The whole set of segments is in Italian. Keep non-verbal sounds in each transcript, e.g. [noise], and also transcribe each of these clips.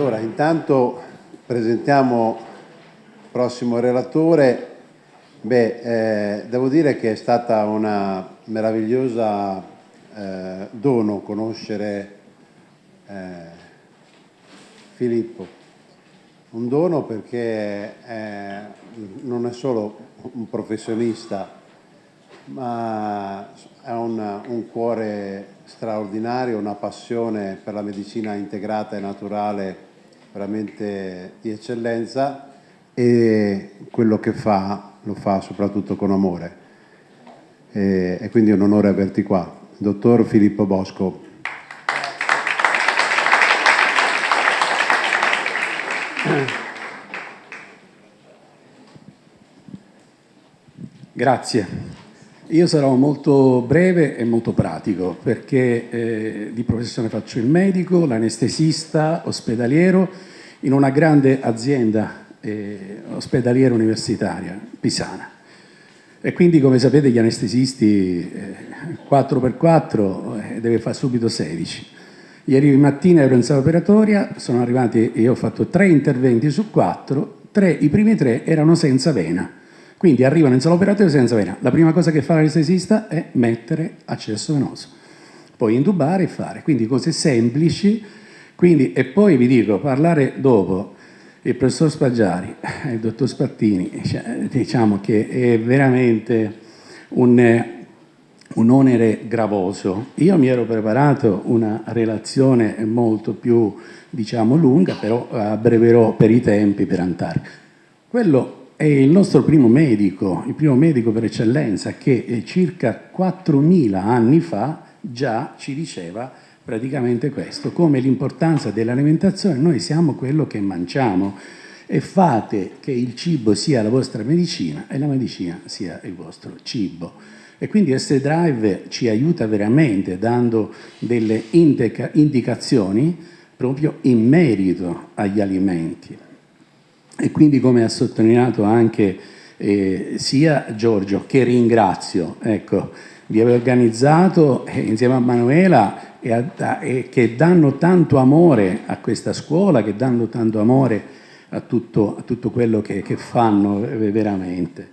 Allora, intanto presentiamo il prossimo relatore. Beh, eh, devo dire che è stata una meravigliosa eh, dono conoscere eh, Filippo. Un dono perché non è solo un professionista, ma ha un, un cuore straordinario, una passione per la medicina integrata e naturale veramente di eccellenza e quello che fa lo fa soprattutto con amore. E, e quindi è un onore averti qua. Dottor Filippo Bosco. Grazie. Io sarò molto breve e molto pratico perché eh, di professione faccio il medico, l'anestesista ospedaliero in una grande azienda eh, ospedaliera universitaria, Pisana. E quindi come sapete gli anestesisti eh, 4x4 eh, deve fare subito 16. Ieri mattina ero in sala operatoria, sono arrivati e ho fatto tre interventi su quattro, tre, i primi tre erano senza vena quindi arrivano in sala operatoria senza vena. La prima cosa che fa l'anestesista è mettere accesso venoso, poi intubare e fare. Quindi cose semplici. Quindi, e poi vi dico, parlare dopo il professor Spaggiari e il dottor Spattini, cioè, diciamo che è veramente un, un onere gravoso. Io mi ero preparato una relazione molto più, diciamo, lunga, però abbreverò per i tempi per andare. Quello è il nostro primo medico, il primo medico per eccellenza che eh, circa 4.000 anni fa già ci diceva praticamente questo, come l'importanza dell'alimentazione, noi siamo quello che mangiamo e fate che il cibo sia la vostra medicina e la medicina sia il vostro cibo. E quindi S-Drive ci aiuta veramente dando delle indicazioni proprio in merito agli alimenti. E quindi come ha sottolineato anche eh, sia Giorgio, che ringrazio, ecco, di aver organizzato eh, insieme a Manuela e, a, e che danno tanto amore a questa scuola, che danno tanto amore a tutto, a tutto quello che, che fanno eh, veramente.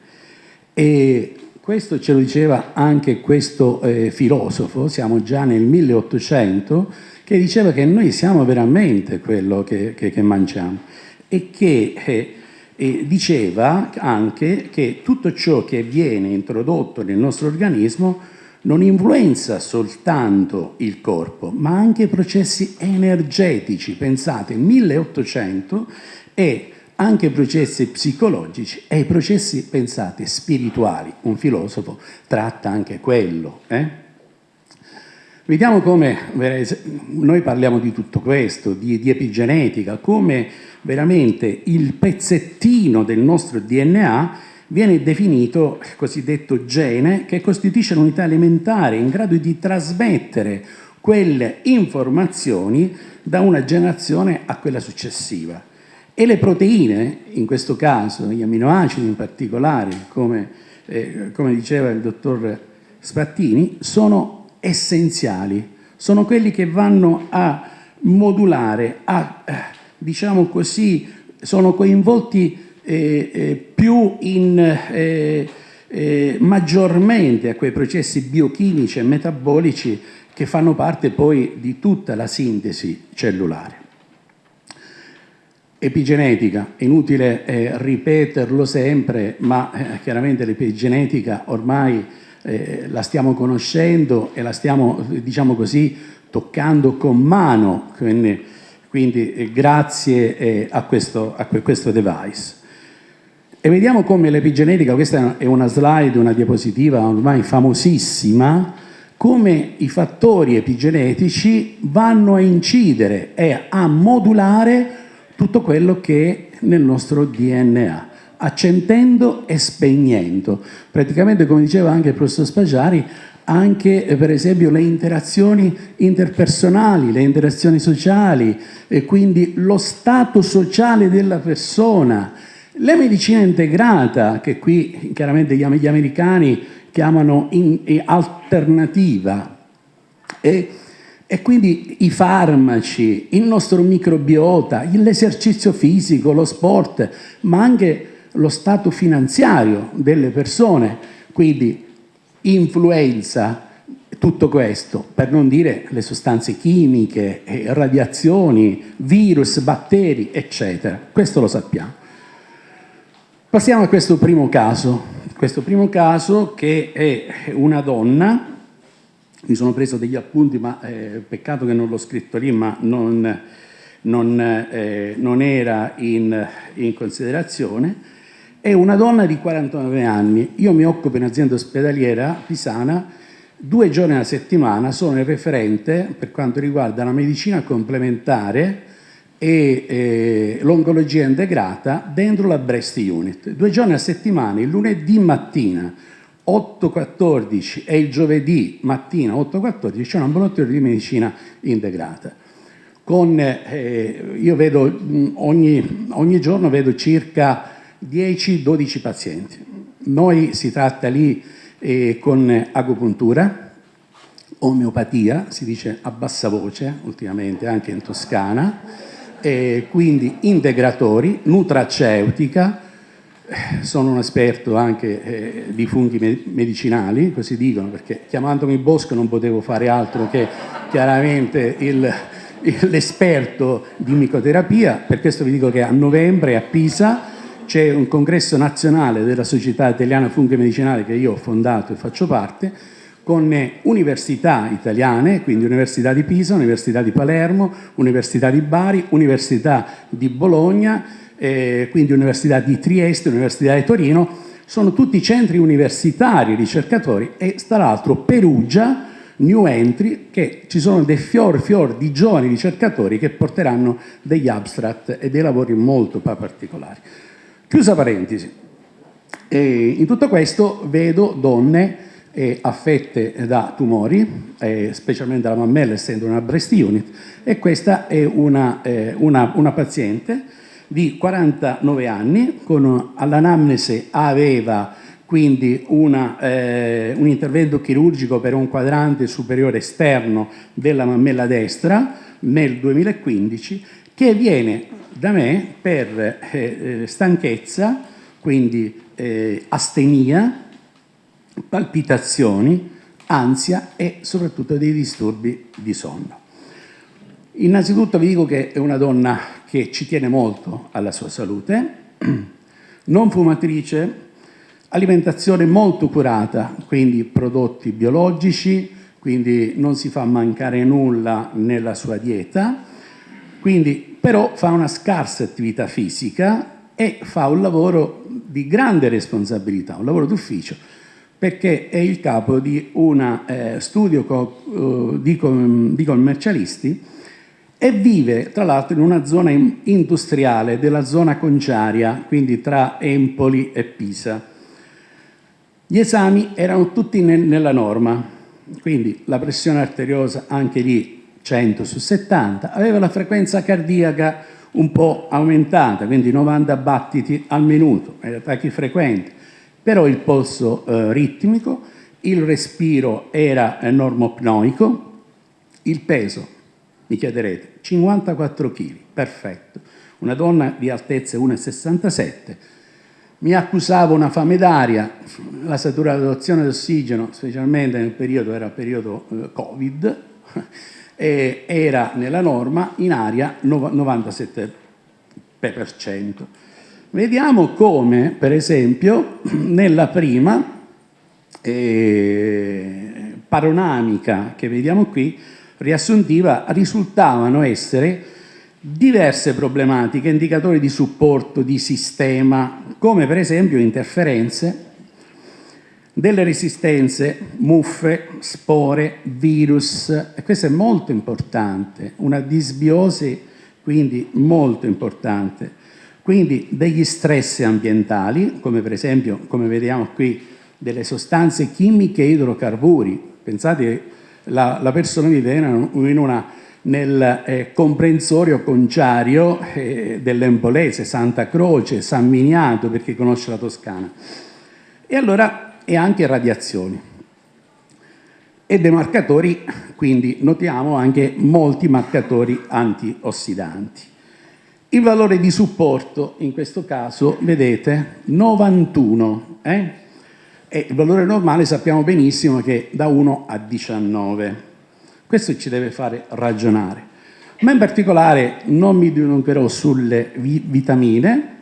E questo ce lo diceva anche questo eh, filosofo, siamo già nel 1800, che diceva che noi siamo veramente quello che, che, che mangiamo e che eh, eh, diceva anche che tutto ciò che viene introdotto nel nostro organismo non influenza soltanto il corpo, ma anche i processi energetici. Pensate, 1800 e anche i processi psicologici e i processi, pensate, spirituali. Un filosofo tratta anche quello. Eh? Vediamo come, noi parliamo di tutto questo, di, di epigenetica, come veramente il pezzettino del nostro DNA viene definito il cosiddetto gene che costituisce l'unità elementare in grado di trasmettere quelle informazioni da una generazione a quella successiva. E le proteine, in questo caso gli aminoacidi in particolare, come, eh, come diceva il dottor Spattini, sono essenziali, sono quelli che vanno a modulare, a, eh, diciamo così, sono coinvolti eh, eh, più in, eh, eh, maggiormente a quei processi biochimici e metabolici che fanno parte poi di tutta la sintesi cellulare. Epigenetica, inutile eh, ripeterlo sempre, ma chiaramente l'epigenetica ormai eh, la stiamo conoscendo e la stiamo, diciamo così, toccando con mano, quindi, quindi eh, grazie eh, a, questo, a questo device. E vediamo come l'epigenetica, questa è una slide, una diapositiva ormai famosissima, come i fattori epigenetici vanno a incidere e a modulare tutto quello che è nel nostro DNA accendendo e spegnendo. Praticamente, come diceva anche il professor Spaggiari, anche eh, per esempio le interazioni interpersonali, le interazioni sociali e quindi lo stato sociale della persona. La medicina integrata, che qui chiaramente gli americani chiamano in, alternativa, e E quindi i farmaci, il nostro microbiota, l'esercizio fisico, lo sport, ma anche lo stato finanziario delle persone, quindi influenza, tutto questo, per non dire le sostanze chimiche, radiazioni, virus, batteri, eccetera. Questo lo sappiamo. Passiamo a questo primo caso. Questo primo caso che è una donna, mi sono preso degli appunti, ma eh, peccato che non l'ho scritto lì, ma non, non, eh, non era in, in considerazione, è una donna di 49 anni. Io mi occupo in azienda ospedaliera pisana Due giorni alla settimana sono il referente per quanto riguarda la medicina complementare e eh, l'oncologia integrata dentro la Breast Unit. Due giorni a settimana, il lunedì mattina 8.14 e il giovedì mattina 8.14 c'è un ambulatorio di medicina integrata. Con, eh, io vedo ogni, ogni giorno vedo circa 10-12 pazienti. Noi si tratta lì eh, con agopuntura, omeopatia, si dice a bassa voce ultimamente anche in Toscana, eh, quindi integratori, nutraceutica, sono un esperto anche eh, di funghi medicinali, così dicono, perché chiamandomi Bosco non potevo fare altro che chiaramente l'esperto di micoterapia, per questo vi dico che a novembre a Pisa c'è un congresso nazionale della Società Italiana Funghi Medicinali che io ho fondato e faccio parte, con università italiane, quindi Università di Pisa, Università di Palermo, Università di Bari, Università di Bologna, eh, quindi Università di Trieste, Università di Torino, sono tutti centri universitari ricercatori e tra l'altro Perugia, new entry, che ci sono dei fior fior di giovani ricercatori che porteranno degli abstract e dei lavori molto particolari. Chiusa parentesi, e in tutto questo vedo donne eh, affette da tumori, eh, specialmente la mammella essendo una breast unit, e questa è una, eh, una, una paziente di 49 anni, con all'anamnesi aveva quindi una, eh, un intervento chirurgico per un quadrante superiore esterno della mammella destra nel 2015, che viene da me per eh, eh, stanchezza, quindi eh, astenia, palpitazioni, ansia e soprattutto dei disturbi di sonno. Innanzitutto vi dico che è una donna che ci tiene molto alla sua salute, [clears throat] non fumatrice, alimentazione molto curata, quindi prodotti biologici, quindi non si fa mancare nulla nella sua dieta, quindi però fa una scarsa attività fisica e fa un lavoro di grande responsabilità, un lavoro d'ufficio, perché è il capo di un eh, studio co uh, di, di commercialisti e vive tra l'altro in una zona industriale della zona conciaria, quindi tra Empoli e Pisa. Gli esami erano tutti ne nella norma, quindi la pressione arteriosa anche lì 100 su 70, aveva la frequenza cardiaca un po' aumentata, quindi 90 battiti al minuto, era tachifrequente, però il polso eh, ritmico, il respiro era eh, normopnoico, il peso, mi chiederete, 54 kg, perfetto. Una donna di altezza 1,67 mi accusava una fame d'aria, la saturazione d'ossigeno, specialmente nel periodo, era periodo eh, Covid, eh, era nella norma in aria 97%. Vediamo come, per esempio, [clears throat] nella prima eh, paronamica che vediamo qui, riassuntiva, risultavano essere diverse problematiche, indicatori di supporto, di sistema, come per esempio interferenze, delle resistenze, muffe, spore, virus, e questo è molto importante, una disbiosi quindi molto importante, quindi degli stress ambientali, come per esempio, come vediamo qui, delle sostanze chimiche e idrocarburi, pensate che la, la persona vive in una, nel eh, comprensorio conciario eh, dell'Empolese, Santa Croce, San Miniato, per chi conosce la Toscana. E allora e anche radiazioni. e dei marcatori, quindi notiamo anche molti marcatori antiossidanti. Il valore di supporto, in questo caso, vedete, 91, eh? e il valore normale sappiamo benissimo che è da 1 a 19. Questo ci deve fare ragionare. Ma in particolare non mi dilungherò sulle vi vitamine,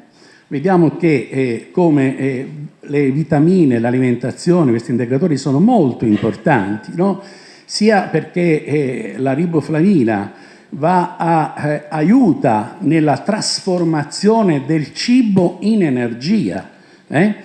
vediamo che eh, come eh, le vitamine, l'alimentazione, questi integratori sono molto importanti, no? sia perché eh, la riboflavina va a, eh, aiuta nella trasformazione del cibo in energia eh?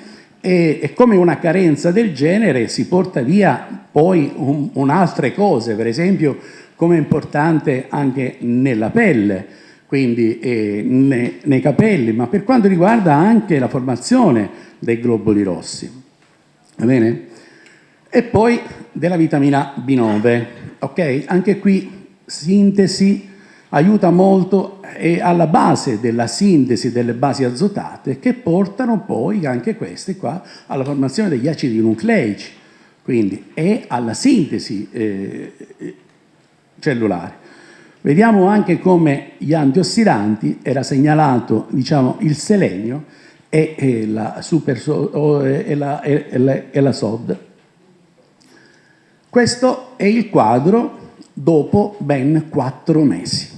e, e, come una carenza del genere si porta via poi un'altre un cose, per esempio come è importante anche nella pelle, quindi eh, nei, nei capelli, ma per quanto riguarda anche la formazione dei globuli rossi. Va bene? E poi della vitamina B9, ok? Anche qui sintesi aiuta molto è alla base della sintesi delle basi azotate che portano poi anche queste qua alla formazione degli acidi nucleici, quindi è alla sintesi eh, cellulare. Vediamo anche come gli antiossidanti, era segnalato diciamo, il selenio e, e, la, super, e, la, e, la, e la SOD. Questo è il quadro dopo ben quattro mesi.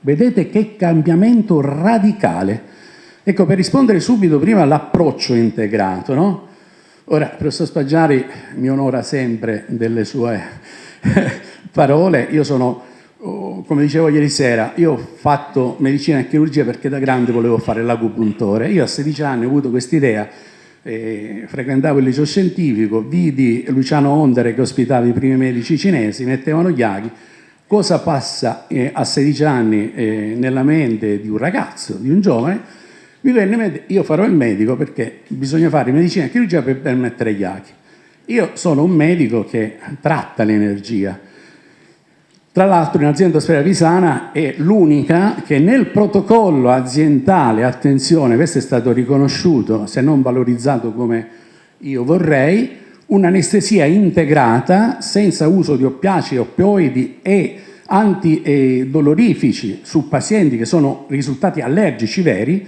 Vedete che cambiamento radicale. Ecco, per rispondere subito prima all'approccio integrato, no? Ora, il professor Spaggiari mi onora sempre delle sue [laughs] parole. Io sono, come dicevo ieri sera, io ho fatto medicina e chirurgia perché da grande volevo fare l'acupuntore. Io a 16 anni ho avuto quest'idea, eh, frequentavo il liceo scientifico, vidi Luciano Ondere che ospitava i primi medici cinesi, mettevano gli aghi, cosa passa eh, a 16 anni eh, nella mente di un ragazzo, di un giovane, mi venne, io farò il medico perché bisogna fare medicina e chirurgia per, mettere gli aghi. Io sono un medico che tratta l'energia. Tra l'altro in azienda Sfera Pisana è l'unica che nel protocollo aziendale, attenzione, questo è stato riconosciuto, se non valorizzato come io vorrei, un'anestesia integrata senza uso di oppiacei, oppioidi e antidolorifici su pazienti che sono risultati allergici veri,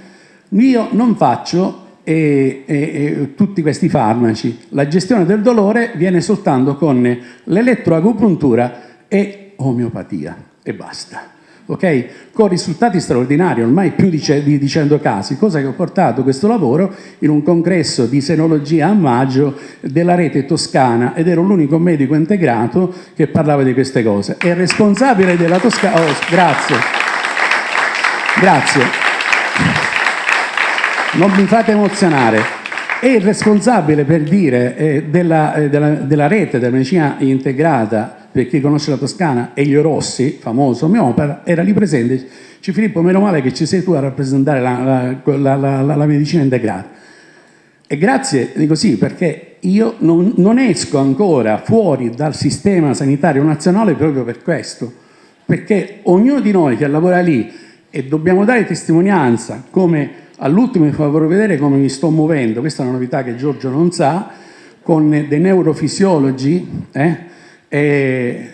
io non faccio eh, eh, tutti questi farmaci. La gestione del dolore viene soltanto con l'elettroagopuntura e omeopatia e basta okay? con risultati straordinari, ormai più di 100 casi, cosa che ho portato questo lavoro in un congresso di senologia a maggio della rete toscana ed ero l'unico medico integrato che parlava di queste cose. È responsabile della Toscana... Oh, grazie. Grazie. Non mi fate emozionare è il responsabile per dire eh, della, eh, della, della, rete della medicina integrata per chi conosce la Toscana, Elio Rossi, famoso omeopata, era lì presente. Ci Filippo, meno male che ci sei tu a rappresentare la, la, la, la medicina integrata. E grazie, dico sì, perché io non, non, esco ancora fuori dal sistema sanitario nazionale proprio per questo, perché ognuno di noi che lavora lì e dobbiamo dare testimonianza come all'ultimo vi farò vedere come mi sto muovendo, questa è una novità che Giorgio non sa, con dei neurofisiologi, eh, eh,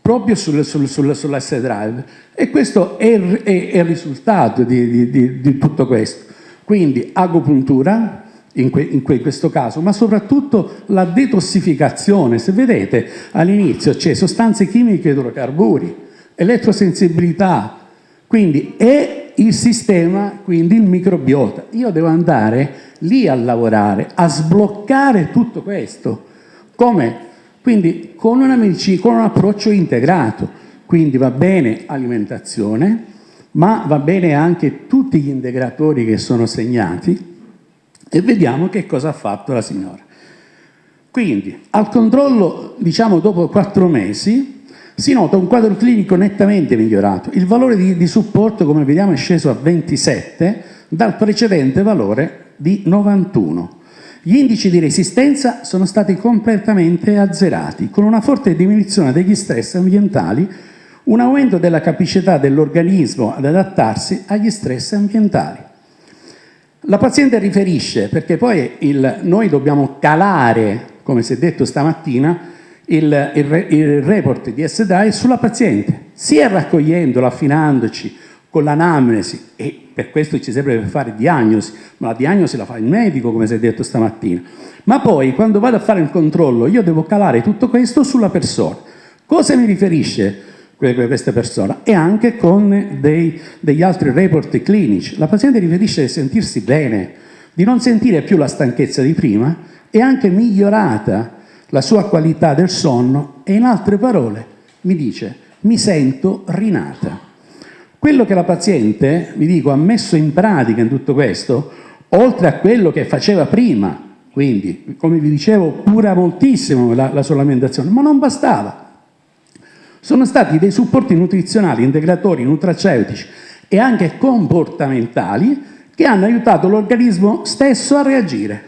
proprio sul, sul, sul, sull'S-Drive e questo è, è, è il risultato di, di, di, tutto questo. Quindi agopuntura, in, que, in, questo caso, ma soprattutto la detossificazione. Se vedete all'inizio c'è sostanze chimiche idrocarburi, elettrosensibilità, quindi è il sistema, quindi il microbiota. Io devo andare lì a lavorare, a sbloccare tutto questo. Come? Quindi con, una medicina, con un approccio integrato, quindi va bene alimentazione, ma va bene anche tutti gli integratori che sono segnati e vediamo che cosa ha fatto la signora. Quindi al controllo, diciamo dopo quattro mesi, si nota un quadro clinico nettamente migliorato. Il valore di, di supporto, come vediamo, è sceso a 27 dal precedente valore di 91. Gli indici di resistenza sono stati completamente azzerati, con una forte diminuzione degli stress ambientali, un aumento della capacità dell'organismo ad adattarsi agli stress ambientali. La paziente riferisce, perché poi il, noi dobbiamo calare, come si è detto stamattina, il, il, il report di SDI sulla paziente, sia raccogliendolo, affinandoci con l'anamnesi, e per questo ci serve per fare diagnosi, ma la diagnosi la fa il medico, come si è detto stamattina. Ma poi, quando vado a fare il controllo, io devo calare tutto questo sulla persona. Cosa mi riferisce questa persona? E anche con dei, degli altri report clinici. La paziente riferisce di sentirsi bene, di non sentire più la stanchezza di prima e anche migliorata la sua qualità del sonno e in altre parole mi dice mi sento rinata. Quello che la paziente, vi dico, ha messo in pratica in tutto questo, oltre a quello che faceva prima, quindi, come vi dicevo, cura moltissimo la, la sua alimentazione, ma non bastava. Sono stati dei supporti nutrizionali, integratori, nutraceutici e anche comportamentali che hanno aiutato l'organismo stesso a reagire,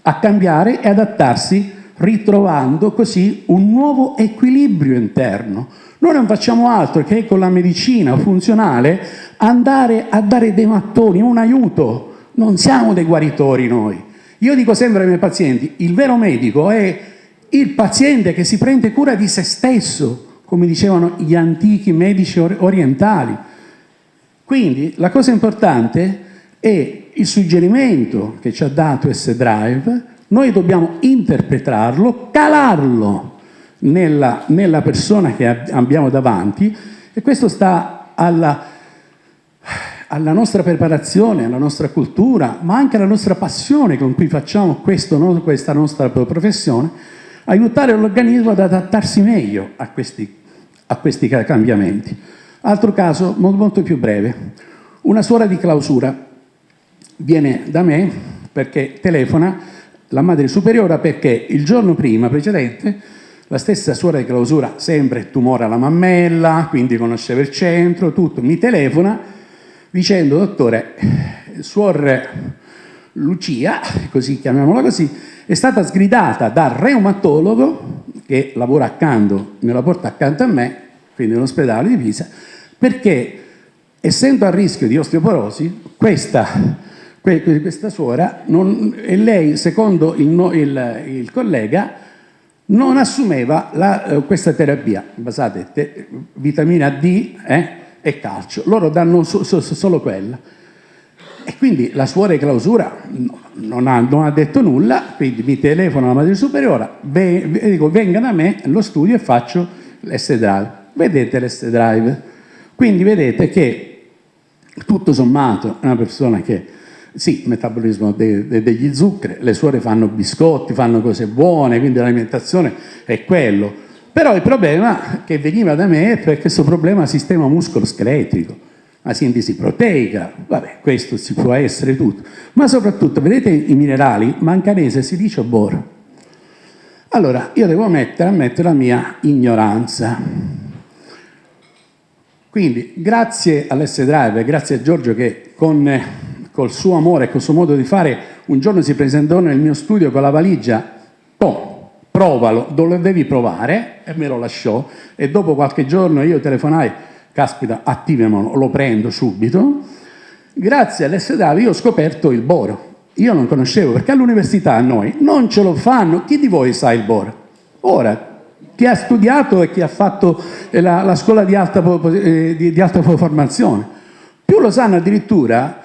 a cambiare e adattarsi ritrovando così un nuovo equilibrio interno. Noi non facciamo altro che con la medicina funzionale andare a dare dei mattoni, un aiuto. Non siamo dei guaritori noi. Io dico sempre ai miei pazienti, il vero medico è il paziente che si prende cura di se stesso, come dicevano gli antichi medici orientali. Quindi la cosa importante è il suggerimento che ci ha dato S-Drive noi dobbiamo interpretarlo, calarlo nella, nella persona che abbiamo davanti e questo sta alla, alla, nostra preparazione, alla nostra cultura, ma anche alla nostra passione con cui facciamo questo, questa nostra professione, aiutare l'organismo ad adattarsi meglio a questi, a questi cambiamenti. Altro caso molto più breve. Una suora di clausura viene da me perché telefona la madre superiore perché il giorno prima, precedente, la stessa suora di clausura, sempre tumore alla mammella, quindi conosceva il centro, tutto, mi telefona dicendo, dottore, suor Lucia, così chiamiamola così, è stata sgridata dal reumatologo che lavora accanto, me la porta accanto a me, quindi nell'ospedale di Pisa, perché essendo a rischio di osteoporosi, questa questa suora, non, e lei, secondo il, il, il collega, non assumeva la, eh, questa terapia basata te, vitamina D eh, e calcio. Loro danno so, so, solo quella. E quindi la suora di clausura non ha, non ha, detto nulla, quindi mi telefono alla madre superiore, ve, dico venga da me allo studio e faccio l'S-Drive. Vedete l'S-Drive? Quindi vedete che tutto sommato è una persona che sì, metabolismo de, de, degli zuccheri, le suore fanno biscotti, fanno cose buone, quindi l'alimentazione è quello. Però il problema che veniva da me è questo problema sistema muscolo-scheletrico, la sintesi proteica, vabbè, questo si può essere tutto. Ma soprattutto, vedete i minerali, manganese, si dice boro. Allora, io devo mettere, ammettere la mia ignoranza. Quindi, grazie all'S-Drive, grazie a Giorgio che con col suo amore e col suo modo di fare, un giorno si presentò nel mio studio con la valigia, oh, provalo, lo devi provare, e me lo lasciò, e dopo qualche giorno io telefonai, caspita, attivamelo, lo prendo subito, grazie all'SDAV io ho scoperto il boro, io non conoscevo, perché all'università noi non ce lo fanno, chi di voi sa il boro? Ora, chi ha studiato e chi ha fatto la, la scuola di alta, eh, di, di alta formazione, più lo sanno addirittura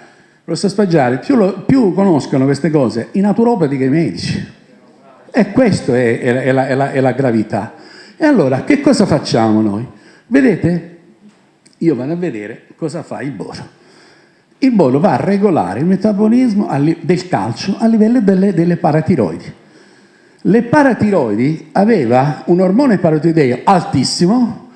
Professor Spaggiari, più, lo, più, conoscono queste cose i naturopati che i medici. E questa è, è, è, la, è, la, gravità. E allora, che cosa facciamo noi? Vedete? Io vado a vedere cosa fa il boro. Il boro va a regolare il metabolismo del calcio a livello delle, delle paratiroidi. Le paratiroidi aveva un ormone paratiroideo altissimo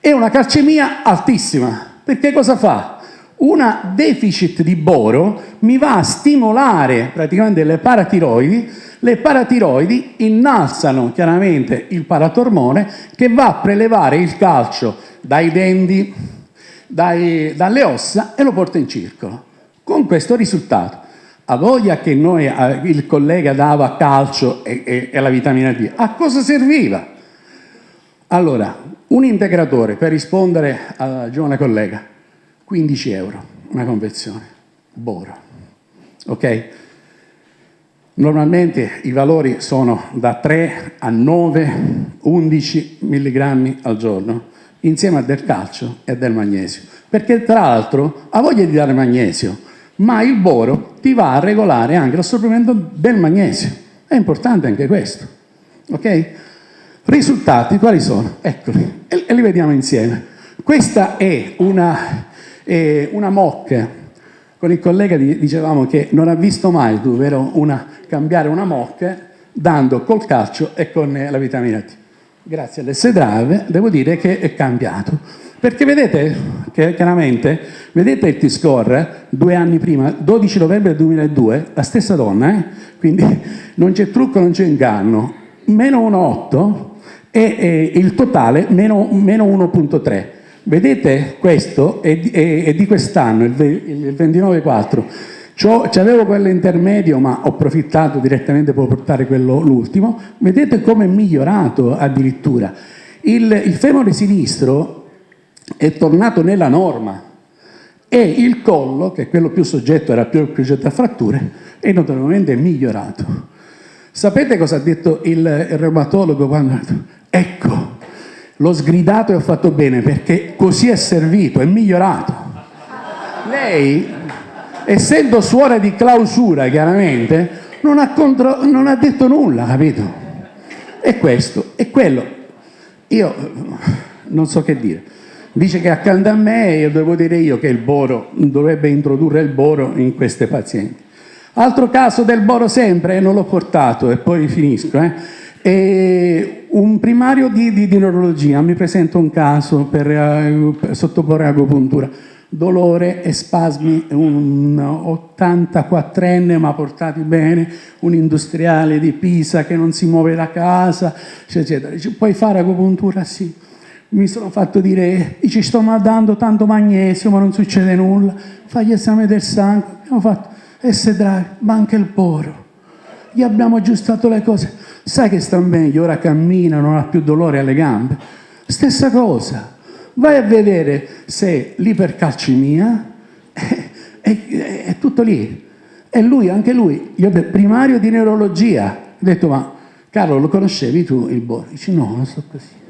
e una calcemia altissima. Perché cosa fa? Una deficit di boro mi va a stimolare praticamente le paratiroidi, le paratiroidi innalzano chiaramente il paratormone che va a prelevare il calcio dai denti, dai, dalle ossa e lo porta in circolo. Con questo risultato, a voglia che noi, il collega dava calcio e, e, e la vitamina D, a cosa serviva? Allora, un integratore, per rispondere alla giovane collega, 15 euro una confezione, Boro. Ok? Normalmente i valori sono da 3 a 9, 11 mg al giorno, insieme a del calcio e del magnesio. Perché tra l'altro ha voglia di dare magnesio, ma il boro ti va a regolare anche l'assorbimento del magnesio. È importante anche questo. Ok? Risultati quali sono? Eccoli, e li vediamo insieme. Questa è una, è una mocca con il collega dicevamo che non ha visto mai vero, una, cambiare una mocca dando col calcio e con la vitamina T. Grazie all'S Drive devo dire che è cambiato. Perché vedete, che chiaramente, vedete il T-score due anni prima, 12 novembre 2002, la stessa donna, eh? quindi [laughs] non c'è trucco, non c'è inganno, meno 1,8 e, e il totale meno, meno 1,3. Vedete questo è, è, è di quest'anno, il, il 29,4. C'avevo quello intermedio ma ho approfittato direttamente per portare quello l'ultimo. Vedete come è migliorato addirittura. Il, il femore sinistro è tornato nella norma e il collo, che è quello più soggetto, era più soggetto a fratture, è notevolmente migliorato. Sapete cosa ha detto il, il reumatologo quando ha detto ecco, L'ho sgridato e ho fatto bene perché così è servito, è migliorato. Lei, essendo suora di clausura chiaramente, non ha, contro, non ha detto nulla, capito? E questo, e quello. Io non so che dire. Dice che accanto a me, io devo dire io che il boro, dovrebbe introdurre il boro in queste pazienti. Altro caso del boro sempre, non l'ho portato e poi finisco, eh? E un primario di, di, di, neurologia mi presenta un caso per, uh, per sottoporre agopuntura. Dolore e spasmi, un 84enne ma portati bene, un industriale di Pisa che non si muove da casa, eccetera. Dice, puoi fare agopuntura? Sì. Mi sono fatto dire, ci sto dando tanto magnesio ma non succede nulla, fai gli esami del sangue, abbiamo fatto S-Drive, ma anche il poro. Gli abbiamo aggiustato le cose sai che sta meglio, ora cammina, non ha più dolore alle gambe. Stessa cosa, vai a vedere se l'ipercalcemia è, è, è, tutto lì. E lui, anche lui, io del primario di neurologia, ho detto ma Carlo lo conoscevi tu il Boro? Dice no, non so così.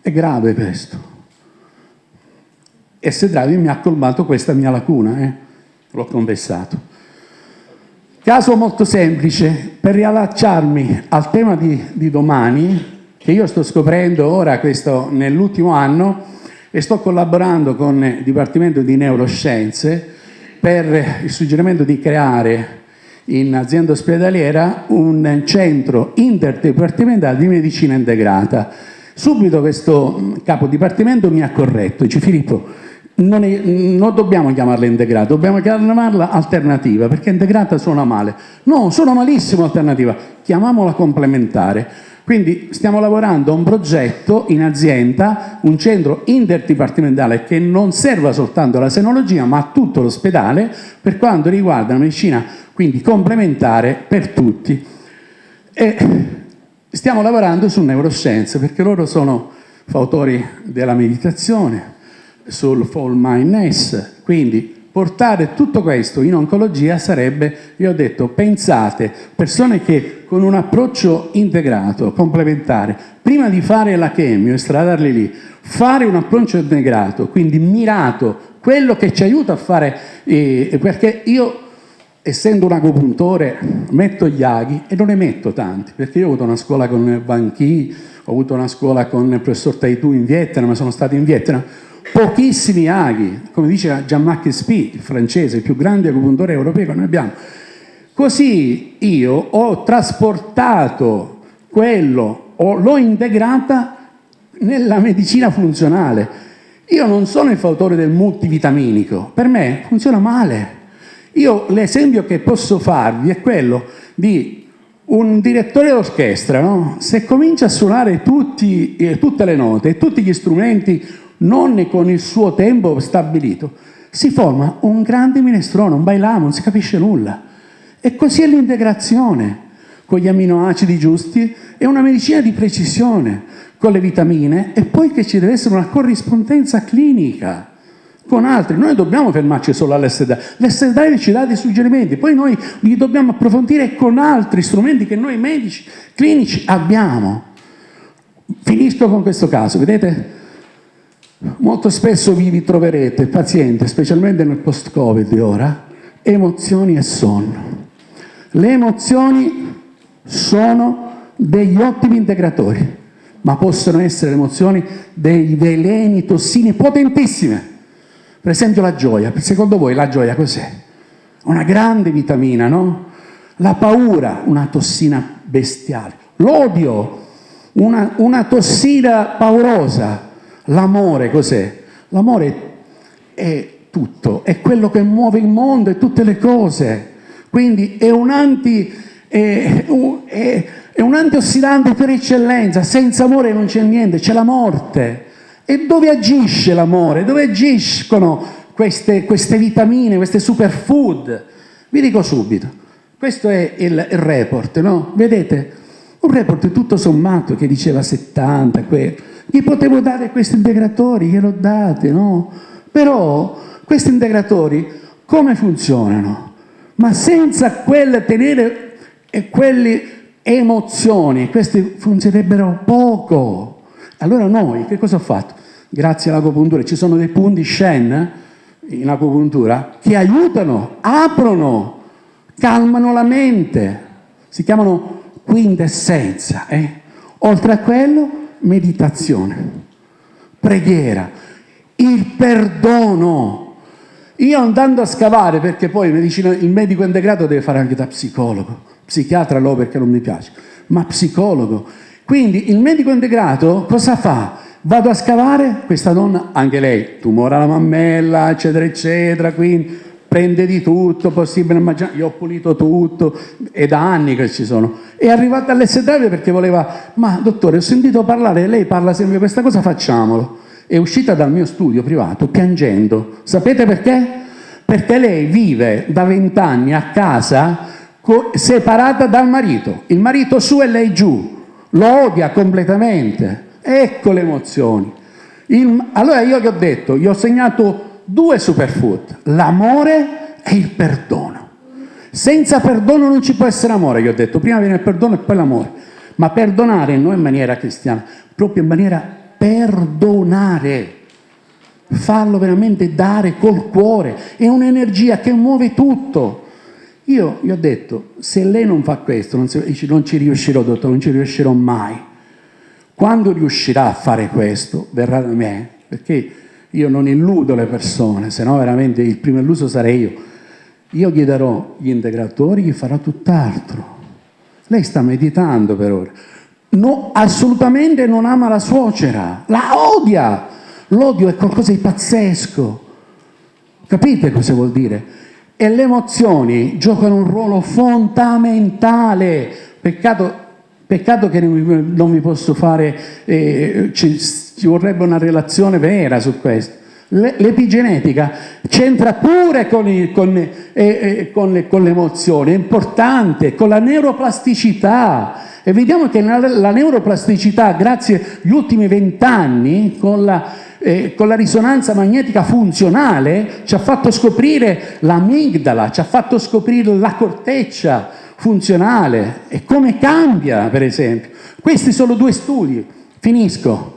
È grave questo. E se Draghi mi ha colmato questa mia lacuna, eh? l'ho confessato. Caso molto semplice, per riallacciarmi al tema di, di domani, che io sto scoprendo ora nell'ultimo anno e sto collaborando con il Dipartimento di Neuroscienze per il suggerimento di creare in azienda ospedaliera un centro interdipartimentale di medicina integrata. Subito questo capo dipartimento mi ha corretto, dice Filippo, non, è, non, dobbiamo chiamarla integrata, dobbiamo chiamarla alternativa, perché integrata suona male. No, suona malissimo alternativa, chiamiamola complementare. Quindi stiamo lavorando a un progetto in azienda, un centro interdipartimentale che non serva soltanto alla senologia, ma a tutto l'ospedale per quanto riguarda la medicina, quindi complementare per tutti. E stiamo lavorando su neuroscienze, perché loro sono fautori della meditazione, sul fall mindness, quindi portare tutto questo in oncologia sarebbe, io ho detto, pensate, persone che con un approccio integrato, complementare, prima di fare la chemio, estradarli lì, fare un approccio integrato, quindi mirato, quello che ci aiuta a fare, eh, perché io essendo un agopuntore metto gli aghi e non ne metto tanti, perché io ho avuto una scuola con Banchi, ho avuto una scuola con il professor Taitu in Vietnam, sono stato in Vietnam, pochissimi aghi, come dice Jean-Marc Spee, il francese, il più grande acupuntore europeo che noi abbiamo. Così io ho trasportato quello, l'ho integrata nella medicina funzionale. Io non sono il fautore del multivitaminico, per me funziona male. Io l'esempio che posso farvi è quello di un direttore d'orchestra, no? se comincia a suonare tutti, eh, tutte le note tutti gli strumenti non con il suo tempo stabilito, si forma un grande minestrone, un bailamo, non si capisce nulla. E così è l'integrazione, con gli aminoacidi giusti e una medicina di precisione, con le vitamine, e poi che ci deve essere una corrispondenza clinica. con altri. Noi dobbiamo fermarci solo. L'essere drive ci dà dei suggerimenti, poi noi li dobbiamo approfondire con altri strumenti che noi medici clinici abbiamo. Finisco con questo caso, vedete? Molto spesso vi ritroverete paziente, specialmente nel post-Covid ora, emozioni e sonno. Le emozioni sono degli ottimi integratori, ma possono essere emozioni dei veleni, tossine potentissime per esempio la gioia, secondo voi la gioia cos'è? Una grande vitamina, no? La paura, una tossina bestiale. L'odio, una, una tossina paurosa. L'amore cos'è? L'amore è tutto, è quello che muove il mondo e tutte le cose. Quindi è un, anti, è, è, è un antiossidante per eccellenza. Senza amore non c'è niente, c'è la morte. E dove agisce l'amore? Dove agiscono queste, queste, vitamine, queste superfood? Vi dico subito, questo è il, il report, no? Vedete? Un report tutto sommato che diceva 70, que... gli potevo dare questi integratori, glielo date, no? Però questi integratori come funzionano? Ma senza quel tenere e quelle emozioni, questi funzionerebbero poco. Allora noi che cosa ho fatto? Grazie all'acupuntura ci sono dei punti Shen in acupuntura che aiutano, aprono, calmano la mente. Si chiamano quintessenza. Eh? Oltre a quello, meditazione, preghiera, il perdono. Io andando a scavare, perché poi il medico integrato deve fare anche da psicologo, psichiatra no perché non mi piace, ma psicologo quindi il medico integrato cosa fa? Vado a scavare, questa donna, anche lei, tumore alla mammella, eccetera, eccetera, quindi prende di tutto, possibile immaginare, io ho pulito tutto, è da anni che ci sono. È arrivata all'SW perché voleva, ma dottore, ho sentito parlare, lei parla sempre di questa cosa, facciamolo. È uscita dal mio studio privato piangendo. Sapete perché? Perché lei vive da vent'anni a casa separata dal marito, il marito su e lei giù lo odia completamente. Ecco le emozioni. Il, allora io gli ho detto, gli ho segnato due superfood, l'amore e il perdono. Senza perdono non ci può essere amore, gli ho detto, prima viene il perdono e poi l'amore. Ma perdonare non in maniera cristiana, proprio in maniera perdonare. Farlo veramente dare col cuore, è un'energia che muove tutto. Io gli ho detto, se lei non fa questo, non, si, non ci riuscirò, dottore, non ci riuscirò mai. Quando riuscirà a fare questo, verrà da me, perché io non illudo le persone, se no veramente il primo illuso sarei io. Io gli darò gli integratori, gli farà tutt'altro. Lei sta meditando per ora. No, assolutamente non ama la suocera, la odia. L'odio è qualcosa di pazzesco. Capite cosa vuol dire? E le emozioni giocano un ruolo fondamentale. Peccato, peccato che non vi posso fare, eh, ci, vorrebbe una relazione vera su questo. L'epigenetica c'entra pure con, i, con, eh, eh, con, le, con, le, è importante, con la neuroplasticità. E vediamo che la, la neuroplasticità, grazie agli ultimi vent'anni, con eh, con la risonanza magnetica funzionale ci ha fatto scoprire l'amigdala, ci ha fatto scoprire la corteccia funzionale e come cambia, per esempio. Questi sono due studi, finisco.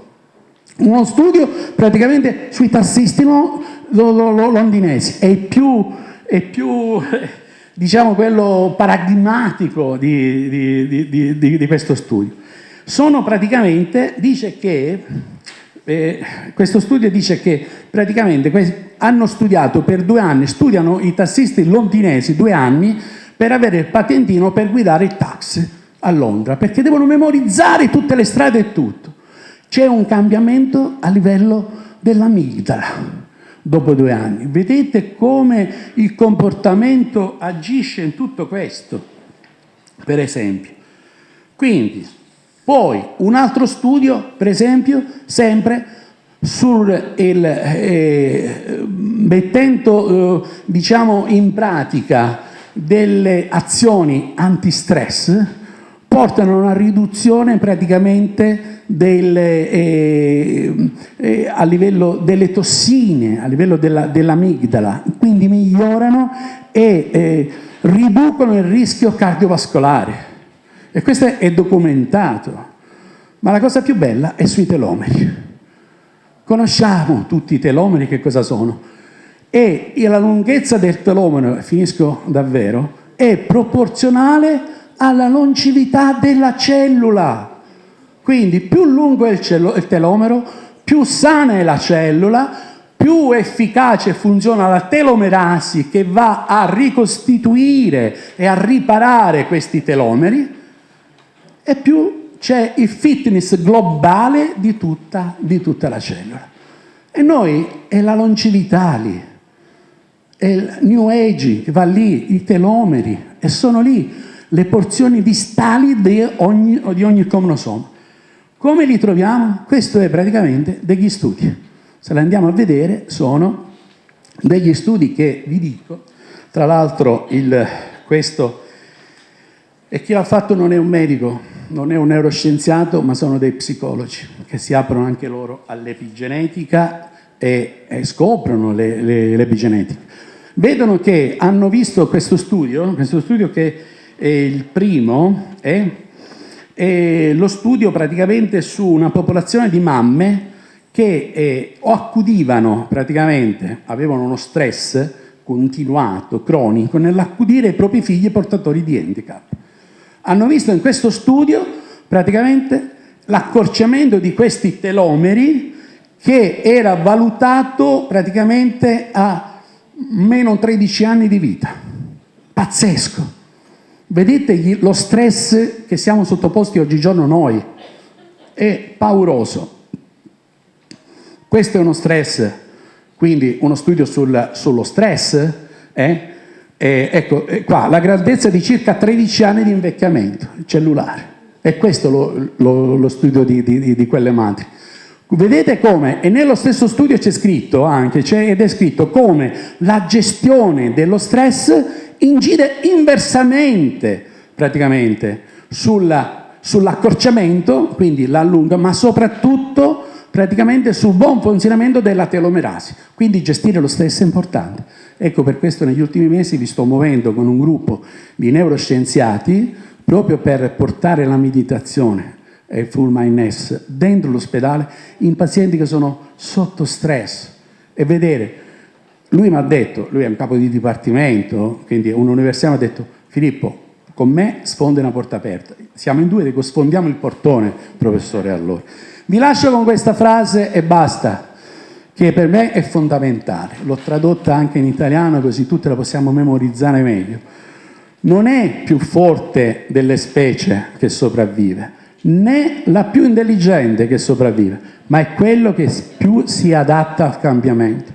Uno studio praticamente sui tassisti lo, lo, lo, londinesi, è più, è più [laughs] diciamo, quello paradigmatico di, di, di, di questo studio. Sono praticamente, dice che eh, questo studio dice che praticamente hanno studiato per due anni, studiano i tassisti londinesi due anni per avere il patentino per guidare il taxi a Londra, perché devono memorizzare tutte le strade e tutto. C'è un cambiamento a livello dell'amigdala dopo due anni. Vedete come il comportamento agisce in tutto questo, per esempio. Quindi, poi un altro studio, per esempio, sempre sul il, eh, mettendo eh, diciamo in pratica delle azioni antistress portano a una riduzione praticamente delle, eh, eh, a livello delle tossine, a livello dell'amigdala, dell quindi migliorano e eh, riducono il rischio cardiovascolare. E questo è documentato. Ma la cosa più bella è sui telomeri. Conosciamo tutti i telomeri che cosa sono. E la lunghezza del telomero, finisco davvero, è proporzionale alla longevità della cellula. Quindi più lungo è il, il telomero, più sana è la cellula, più efficace funziona la telomerasi che va a ricostituire e a riparare questi telomeri e più c'è il fitness globale di tutta, di tutta la cellula. E noi è la longevità lì, è il New Age che va lì, i telomeri, e sono lì le porzioni distali di ogni, di ogni cromosoma. Come li troviamo? Questo è praticamente degli studi. Se li andiamo a vedere sono degli studi che vi dico, tra l'altro questo e chi l'ha fatto non è un medico, non è un neuroscienziato, ma sono dei psicologi che si aprono anche loro all'epigenetica e, e, scoprono l'epigenetica. Vedono che hanno visto questo studio, questo studio che è il primo, è è lo studio praticamente su una popolazione di mamme che eh, accudivano praticamente, avevano uno stress continuato, cronico, nell'accudire i propri figli portatori di handicap. Hanno visto in questo studio praticamente l'accorciamento di questi telomeri che era valutato praticamente a meno 13 anni di vita. Pazzesco! Vedete lo stress che siamo sottoposti oggigiorno noi, è pauroso. Questo è uno stress, quindi uno studio sul, sullo stress, eh? E, ecco, qua, la grandezza di circa 13 anni di invecchiamento cellulare. E questo lo, lo, lo studio di, di, di, quelle madri. Vedete come, e nello stesso studio c'è scritto anche, ed è scritto come la gestione dello stress incide inversamente praticamente sull'accorciamento, sull quindi l'allunga, ma soprattutto praticamente sul buon funzionamento della telomerasi. Quindi gestire lo stress è importante. Ecco per questo negli ultimi mesi vi sto muovendo con un gruppo di neuroscienziati proprio per portare la meditazione e il full mindness dentro l'ospedale in pazienti che sono sotto stress e vedere lui mi ha detto, lui è un capo di dipartimento, quindi un'università mi ha detto, Filippo, con me sfonda una porta aperta. Siamo in due, dico sfondiamo il portone, professore, allora. Vi lascio con questa frase e basta, che per me è fondamentale. L'ho tradotta anche in italiano, così tutte la possiamo memorizzare meglio. Non è più forte delle specie che sopravvive, né la più intelligente che sopravvive, ma è quello che più si adatta al cambiamento.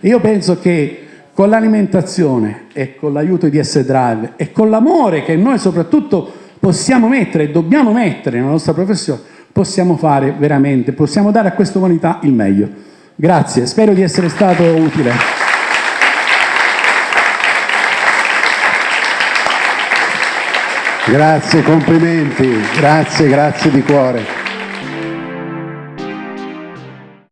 Io penso che con l'alimentazione e con l'aiuto di S-Drive e con l'amore che noi soprattutto possiamo mettere e dobbiamo mettere nella nostra professione, possiamo fare veramente, possiamo dare a questa umanità il meglio. Grazie, spero di essere stato utile. Grazie, complimenti, grazie, grazie di cuore.